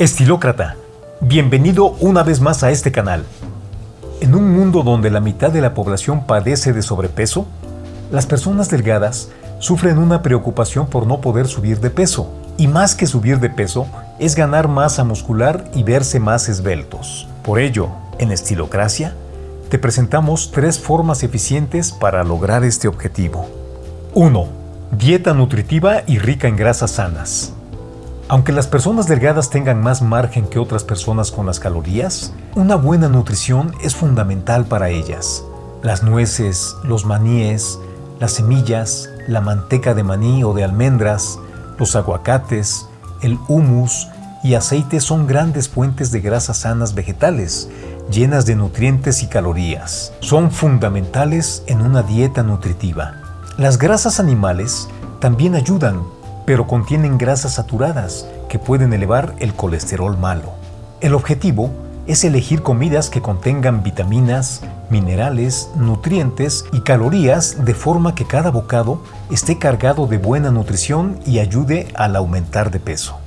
Estilócrata, bienvenido una vez más a este canal. En un mundo donde la mitad de la población padece de sobrepeso, las personas delgadas sufren una preocupación por no poder subir de peso. Y más que subir de peso, es ganar masa muscular y verse más esbeltos. Por ello, en Estilocracia, te presentamos tres formas eficientes para lograr este objetivo. 1. Dieta nutritiva y rica en grasas sanas. Aunque las personas delgadas tengan más margen que otras personas con las calorías, una buena nutrición es fundamental para ellas. Las nueces, los maníes, las semillas, la manteca de maní o de almendras, los aguacates, el humus y aceite son grandes fuentes de grasas sanas vegetales, llenas de nutrientes y calorías. Son fundamentales en una dieta nutritiva. Las grasas animales también ayudan pero contienen grasas saturadas que pueden elevar el colesterol malo. El objetivo es elegir comidas que contengan vitaminas, minerales, nutrientes y calorías de forma que cada bocado esté cargado de buena nutrición y ayude al aumentar de peso.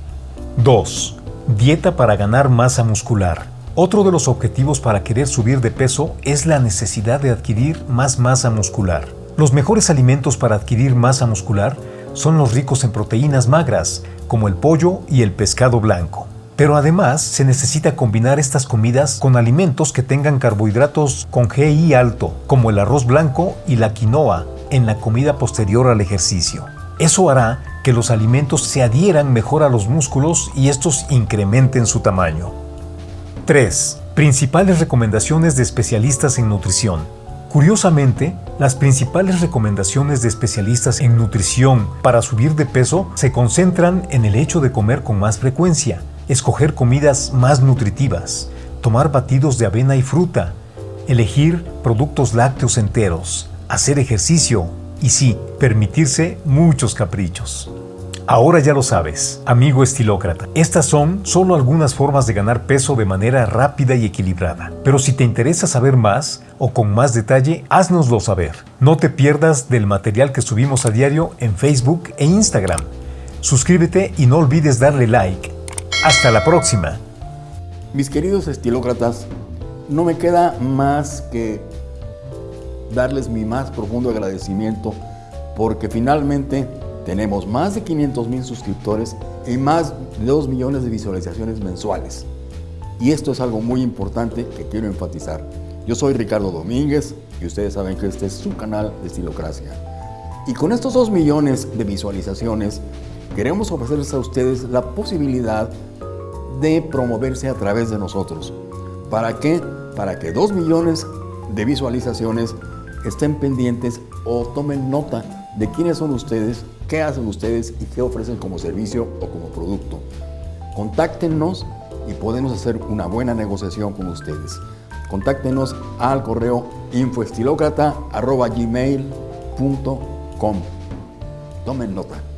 2. Dieta para ganar masa muscular. Otro de los objetivos para querer subir de peso es la necesidad de adquirir más masa muscular. Los mejores alimentos para adquirir masa muscular son los ricos en proteínas magras, como el pollo y el pescado blanco. Pero además se necesita combinar estas comidas con alimentos que tengan carbohidratos con GI alto, como el arroz blanco y la quinoa, en la comida posterior al ejercicio. Eso hará que los alimentos se adhieran mejor a los músculos y estos incrementen su tamaño. 3. Principales recomendaciones de especialistas en nutrición. Curiosamente, las principales recomendaciones de especialistas en nutrición para subir de peso se concentran en el hecho de comer con más frecuencia, escoger comidas más nutritivas, tomar batidos de avena y fruta, elegir productos lácteos enteros, hacer ejercicio y sí, permitirse muchos caprichos. Ahora ya lo sabes, amigo estilócrata. Estas son solo algunas formas de ganar peso de manera rápida y equilibrada. Pero si te interesa saber más o con más detalle, háznoslo saber. No te pierdas del material que subimos a diario en Facebook e Instagram. Suscríbete y no olvides darle like. Hasta la próxima. Mis queridos estilócratas, no me queda más que darles mi más profundo agradecimiento porque finalmente tenemos más de 500 mil suscriptores y más de 2 millones de visualizaciones mensuales. Y esto es algo muy importante que quiero enfatizar. Yo soy Ricardo Domínguez y ustedes saben que este es su canal de Estilocracia. Y con estos 2 millones de visualizaciones, queremos ofrecerles a ustedes la posibilidad de promoverse a través de nosotros. ¿Para qué? Para que 2 millones de visualizaciones estén pendientes o tomen nota de quiénes son ustedes qué hacen ustedes y qué ofrecen como servicio o como producto. Contáctenos y podemos hacer una buena negociación con ustedes. Contáctenos al correo infoestilocrata.gmail.com Tomen nota.